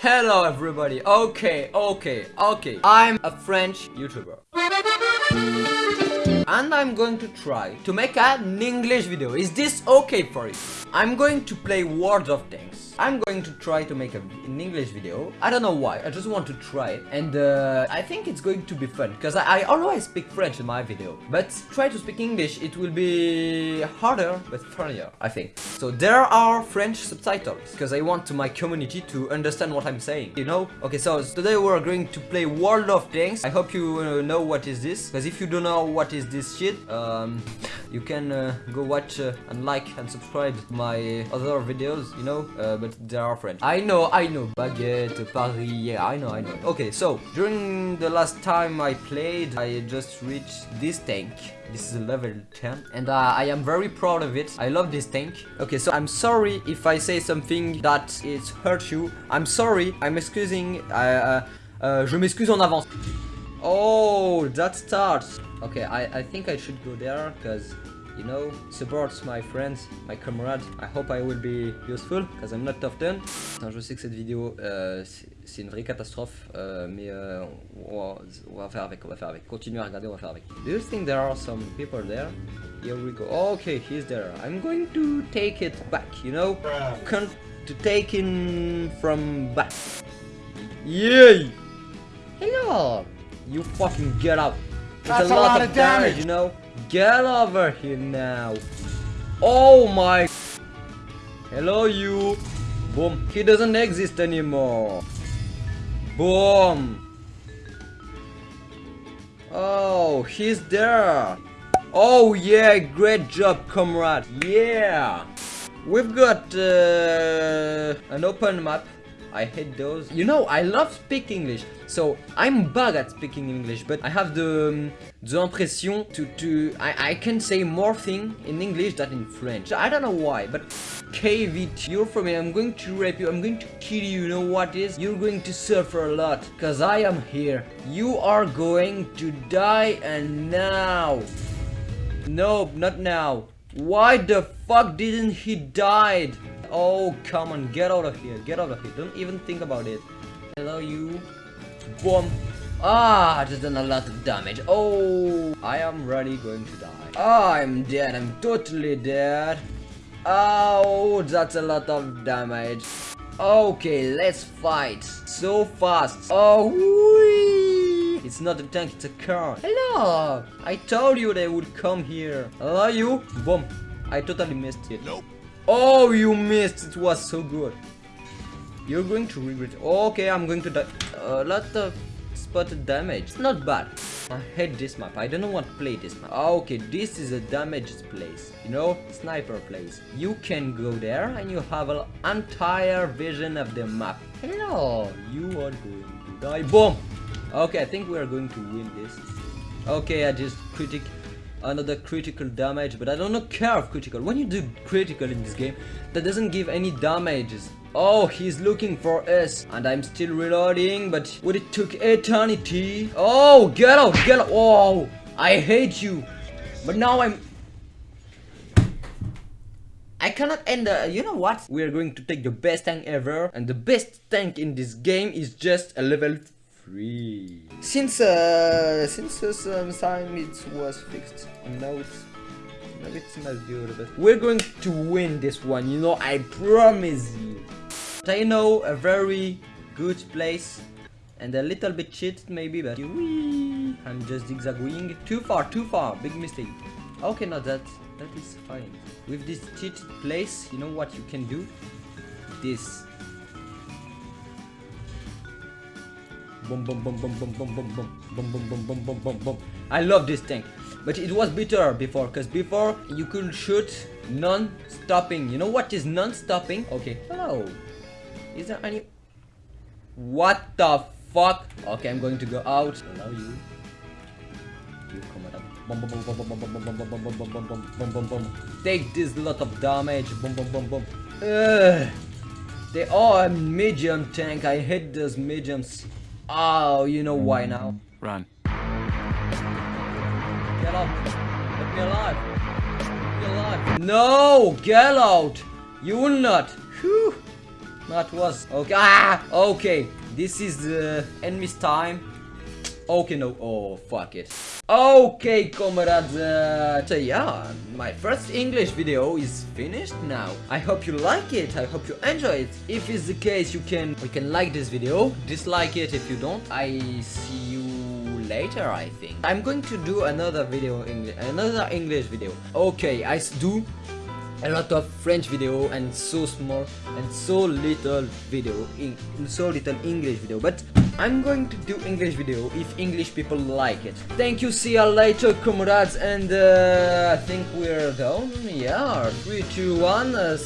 Hello everybody. Okay, okay, okay. I'm a French YouTuber. And I'm going to try to make an English video. Is this okay for you? I'm going to play World of Tanks. I'm going to try to make a, an English video. I don't know why, I just want to try it. And uh, I think it's going to be fun, because I, I, always speak French in my video. But try to speak English, it will be harder, but funnier, I think. So there are French subtitles, because I want my community to understand what I'm saying, you know? Okay, so today we're going to play World of Tanks. I hope you uh, know what is this, because if you don't know what is this shit, um, you can uh, go watch uh, and like and subscribe my other videos, you know? Uh, but they are French. I know, I know. Baguette, Paris, yeah, I know, I know. Okay, so during the last time I played, I just reached this tank. This is level 10 and uh, I am very proud of it. I love this tank. Okay, so I'm sorry if I say something that it hurts you. I'm sorry. I'm excusing. Uh, uh, je m'excuse en avance. Oh, that starts. Okay, I, I think I should go there because you know, supports my friends, my comrades. I hope I will be useful, because I'm not often. done. Je sais que cette vidéo, euh, c'est une vraie catastrophe, euh, mais euh, on, va, on, va, faire avec, on va faire avec. Continuez à regarder, on va faire avec. Do you think there are some people there? Here we go. Okay, he's there. I'm going to take it back, you know? Con to take in from back. Yay! Hello! You fucking get out. There's a lot, a lot, of damage, damage you know? Get over here now. Oh my. Hello you. Boom. He doesn't exist anymore. Boom. Oh, he's there. Oh yeah, great job comrade. Yeah. We've got uh, an open map I hate those. You know, I love speak English. So I'm bad at speaking English, but I have the um, the impression to to I I can say more thing in English than in French. I don't know why, but KVT, you're from me. I'm going to rape you. I'm going to kill you. You know what is? You're going to suffer a lot, cause I am here. You are going to die, and now. No, not now. Why the fuck didn't he died? Oh, come on, get out of here, get out of here. Don't even think about it. Hello, you. Boom. Ah, just done a lot of damage. Oh, I am really going to die. I'm dead. I'm totally dead. Oh, that's a lot of damage. Okay, let's fight. So fast. Oh. It's not a tank, it's a car. Hello. I told you they would come here. Hello, you. Boom. I totally missed it. Nope. Oh, you missed. It was so good. You're going to regret. Okay, I'm going to die. A lot of spotted damage. It's not bad. I hate this map. I don't want to play this map. Ah, okay, this is a damaged place. You know, sniper place. You can go there and you have an entire vision of the map. Hello, you are going to die. Boom. Okay, I think we are going to win this. Okay, I just critic another critical damage but I don't care of critical. When you do critical in this game that doesn't give any damages. Oh he's looking for us and I'm still reloading but would it took eternity. Oh get out get out. Oh I hate you. But now I'm I cannot end the, you know what? We are going to take the best tank ever and the best tank in this game is just a level Since uh, since uh, some time it was fixed, and now it's not. But we're going to win this one. You know, I promise you. But I know a very good place and a little bit cheated maybe, but wee, I'm just zigzagging too far, too far. Big mistake. Okay, no, that that is fine. With this cheated place, you know what you can do? This Boom, boom, boom, boom, boom, boom, boom, boom, boom, boom, boom, boom, boom, boom. I love this tank. But it was better before, because before you could shoot non-stopping. You know what is non-stopping? Okay. Hello. Is there any... What the fuck? Okay, I'm going to go out. Allow you. You come boom. Take this lot of damage. Boom, boom, boom, boom. They are a medium tank. I hate those mediums. Oh, you know why now? Run. Get up. Let me alive. Let me alive. No! Get out! You will not. Whew. That was okay. Ah, okay. This is the enemy's time. Okay, no. Oh, fuck it. Okay, comrades. Uh, so yeah, my first English video is finished now. I hope you like it. I hope you enjoy it. If it's the case, you can you can like this video, dislike it if you don't. I see you later. I think I'm going to do another video, English, another English video. Okay, I do a lot of French video and so small and so little video in so little English video. But I'm going to do English video if English people like it. Thank you see you later comrades and uh, I think we're done. yeah 3 2 1 uh,